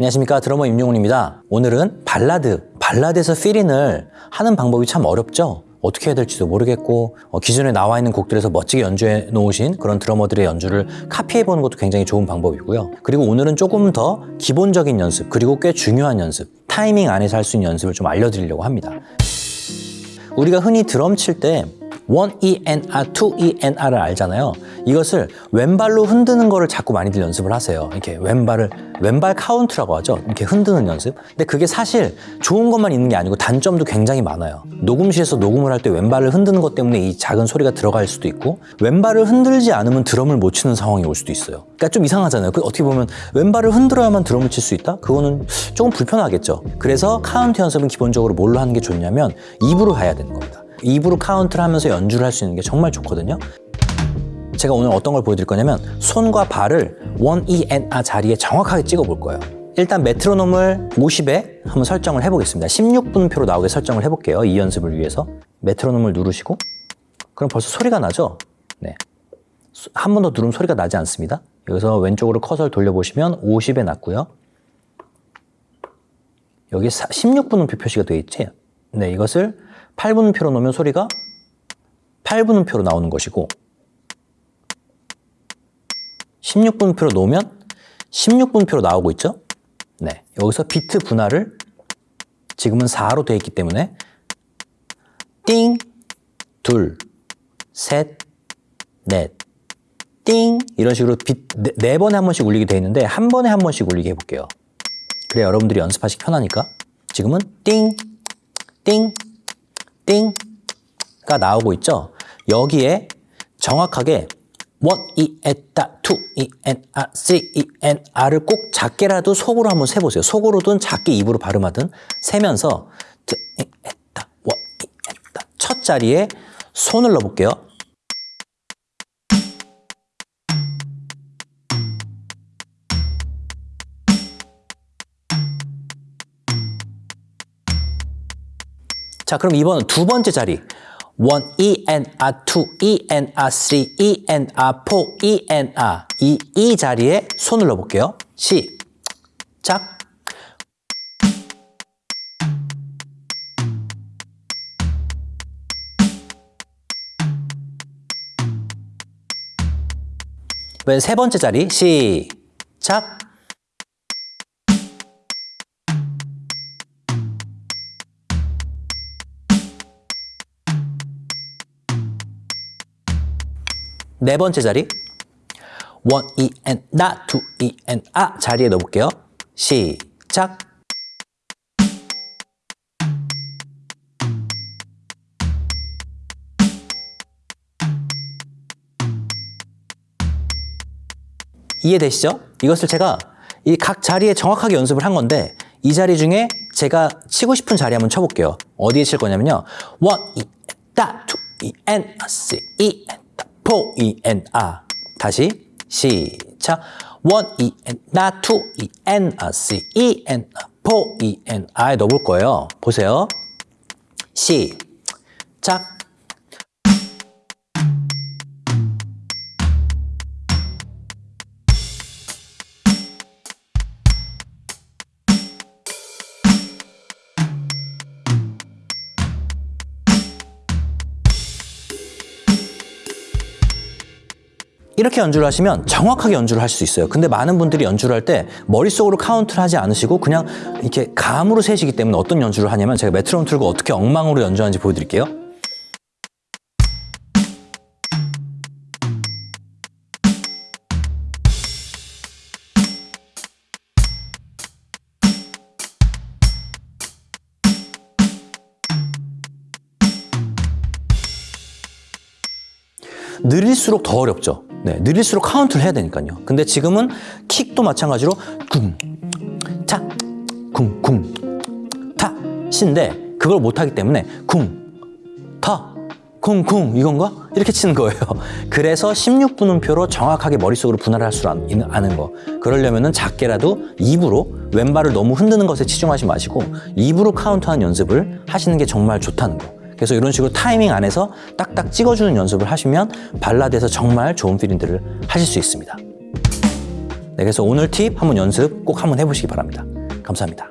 안녕하십니까. 드러머 임용훈입니다. 오늘은 발라드, 발라드에서 필인을 하는 방법이 참 어렵죠? 어떻게 해야 될지도 모르겠고 어, 기존에 나와 있는 곡들에서 멋지게 연주해 놓으신 그런 드러머들의 연주를 카피해 보는 것도 굉장히 좋은 방법이고요. 그리고 오늘은 조금 더 기본적인 연습 그리고 꽤 중요한 연습 타이밍 안에서 할 수 있는 연습을 좀 알려드리려고 합니다. 우리가 흔히 드럼 칠때 1ENR, 2ENR을 알잖아요. 이것을 왼발로 흔드는 거를 자꾸 많이들 연습을 하세요. 이렇게 왼발을 왼발 카운트라고 하죠. 이렇게 흔드는 연습. 근데 그게 사실 좋은 것만 있는 게 아니고 단점도 굉장히 많아요. 녹음실에서 녹음을 할 때 왼발을 흔드는 것 때문에 이 작은 소리가 들어갈 수도 있고 왼발을 흔들지 않으면 드럼을 못 치는 상황이 올 수도 있어요. 그러니까 좀 이상하잖아요. 그 어떻게 보면 왼발을 흔들어야만 드럼을 칠 수 있다? 그거는 조금 불편하겠죠. 그래서 카운트 연습은 기본적으로 뭘로 하는 게 좋냐면 입으로 해야 되는 겁니다. 입으로 카운트를 하면서 연주를 할 수 있는 게 정말 좋거든요. 제가 오늘 어떤 걸 보여드릴 거냐면 손과 발을 1, 2, N, A 자리에 정확하게 찍어 볼 거예요. 일단 메트로놈을 50에 한번 설정을 해보겠습니다. 16분표로 나오게 설정을 해볼게요. 이 연습을 위해서. 메트로놈을 누르시고 그럼 벌써 소리가 나죠? 네. 한 번 더 누르면 소리가 나지 않습니다. 여기서 왼쪽으로 커서를 돌려보시면 50에 났고요. 여기 16분음표 표시가 되어 있지? 네, 이것을 8분음표로 놓으면 소리가 8분음표로 나오는 것이고 16분음표로 놓으면 16분표로 나오고 있죠? 네, 여기서 비트 분할을 지금은 4로 되어 있기 때문에 띵, 둘, 셋, 넷, 띵 이런 식으로 비, 네, 네 번에 한 번씩 울리게 되어 있는데 한 번에 한 번씩 울리게 해볼게요. 그래야 여러분들이 연습하시기 편하니까 지금은 띵, 띵, 띵가 나오고 있죠. 여기에 정확하게 1, 2, 에따, 2, 2, N, A, 3, 2, N, R을 꼭 작게라도 속으로 한번 세보세요. 속으로든 작게 입으로 발음하든 세면서 2, 2, 에따, 1, 2, 에따 첫 자리에 손을 넣어볼게요. 자, 그럼 이번은 두 번째 자리. 1, E, N, A, 2, E, N, A, 3, E, N, A, 4, E, N, A. 이, 이 자리에 손을 넣어볼게요. 시작. 세 번째 자리. 시작. 네 번째 자리 1, 2, N, 나, 2, E, N, 아 자리에 넣어볼게요. 시작! 이해되시죠? 이것을 제가 이 각 자리에 정확하게 연습을 한 건데 이 자리 중에 제가 치고 싶은 자리 한번 쳐볼게요. 어디에 칠 거냐면요. 1, 2, 다, 2, E, N, 3, E, N, 4, E, N, A. 다시 시작. 1, E, N, 나, 2, E, N, A, 3, E, N, A, 4, E, N, A에 넣어볼 거예요. 보세요. 시작. 이렇게 연주를 하시면 정확하게 연주를 할 수 있어요. 근데 많은 분들이 연주를 할 때 머릿속으로 카운트를 하지 않으시고 그냥 이렇게 감으로 세시기 때문에 어떤 연주를 하냐면 제가 메트로놈 틀고 어떻게 엉망으로 연주하는지 보여드릴게요. 느릴수록 더 어렵죠. 네, 느릴수록 카운트를 해야 되니까요. 근데 지금은 킥도 마찬가지로 쿵, 차, 쿵, 쿵, 타, 신데 그걸 못하기 때문에 쿵, 타, 쿵, 쿵 이건가? 이렇게 치는 거예요. 그래서 16분음표로 정확하게 머릿속으로 분할을 할 수 있는 거. 그러려면 작게라도 입으로 왼발을 너무 흔드는 것에 치중하지 마시고 입으로 카운트하는 연습을 하시는 게 정말 좋다는 거. 그래서 이런 식으로 타이밍 안에서 딱딱 찍어주는 연습을 하시면 발라드에서 정말 좋은 필링들을 하실 수 있습니다. 네, 그래서 오늘 팁 한번 연습 꼭 한번 해보시기 바랍니다. 감사합니다.